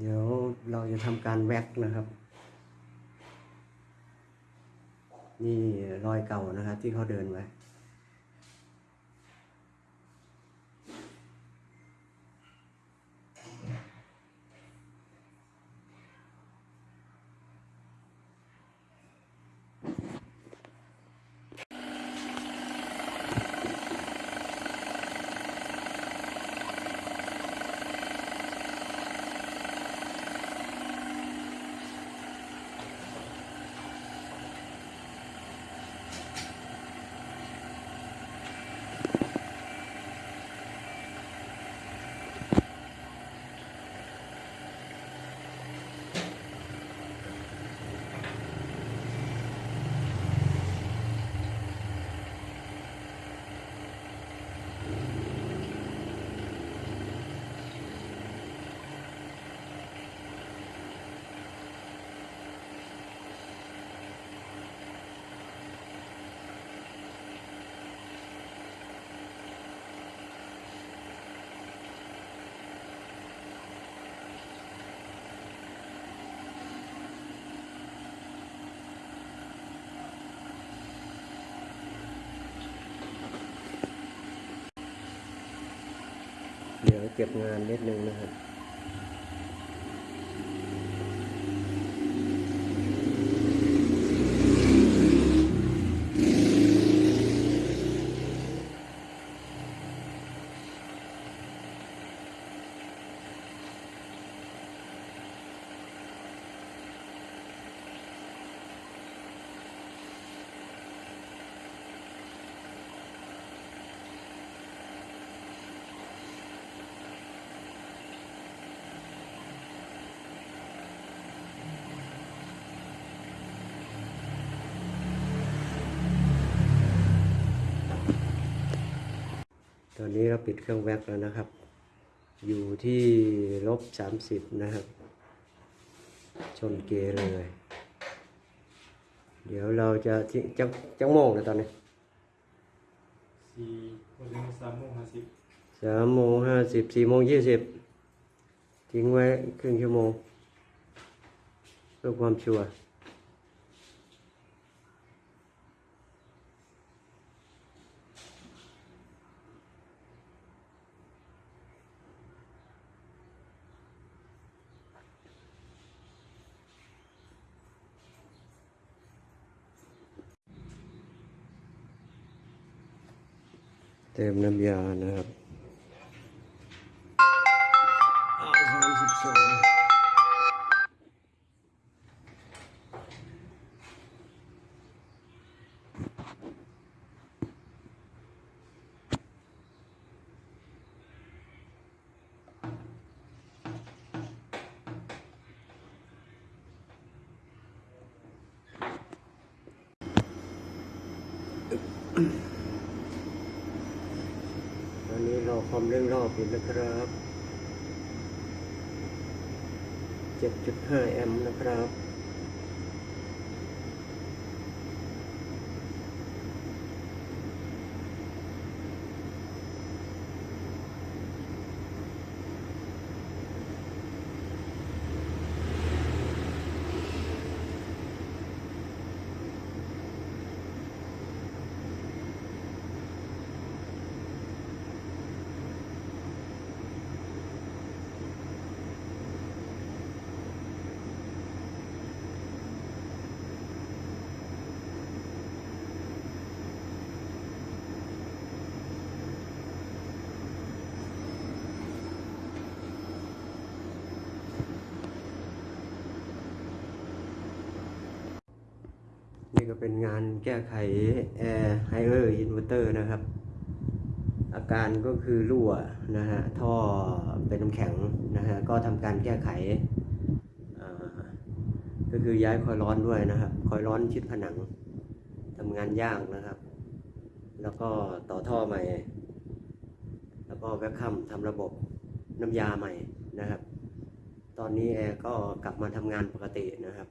เดี๋ยวเราจะทำการแว็กนะครับ นี่รอยเก่านะครับที่เขาเดินไว้ เดี๋ยวเก็บงานนิดนึงนะครับ ตอนนี้เราปิดเครื่องแว็กแล้วนะครับ อยู่ที่ลบสามสิบนะครับ ชนเกเลย เดี๋ยวเราจะที่จังจังโมงนะตอนนี้สี่วันถึงสามโมงห้าสิบสามโมงห้าสิบสี่โมงยี่สิบทิ้งไว้ครึ่งชั่วโมงเพื่อความชัวร์ เติมน้ำยานะครับสามสิบสองตอนนี้รอ ความเร่งรอบอยู่นะครับ 7.5 แอมป์นะครับ นี่ ก็เป็นงานแก้ไขแอร์ Haier อินเวอร์เตอร์นะครับ อาการก็คือรั่วนะฮะท่อเป็นน้ำแข็งนะฮะก็ทำการแก้ไข ก็คือย้ายคอยล์ร้อนด้วยนะครับ คอยล์ร้อนชิดผนังทำงานยากนะครับ แล้วก็ต่อท่อใหม่ แล้วก็ vacuum ทำระบบน้ำยาใหม่นะครับ ตอนนี้แอร์ก็กลับมาทำงานปกตินะครับ